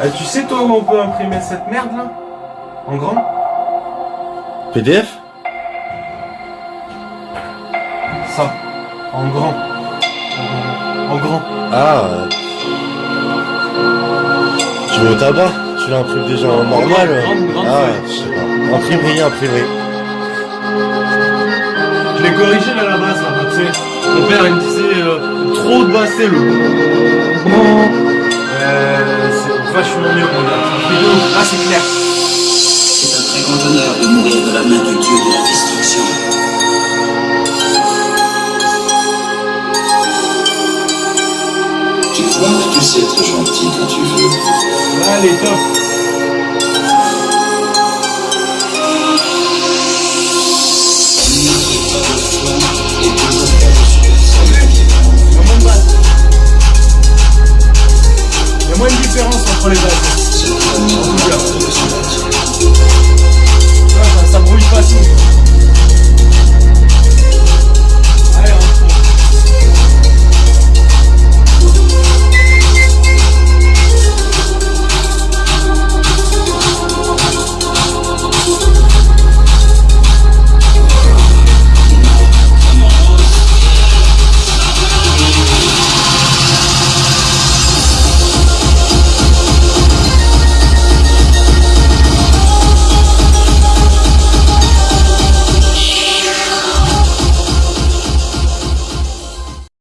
Ah, tu sais toi où on peut imprimer cette merde là? En grand? PDF Ça. En grand. En, en grand. Ah. euh. Tu vas au tabac? Tu l'imprimes déjà en normal? Grande, grande Ah, feuille. je sais pas. Imprimerie, imprimerie. Je l'ai corrigé là la base là, tu sais. Mon père il me disait euh, trop de basse, c'est le euh, vachement mieux de ouf. Là c'est clair. C'est un très grand honneur de mourir de la main du dieu de la destruction. Tu crois que tu sais être gentil quand tu veux. Est top. Moins de différence entre les bases.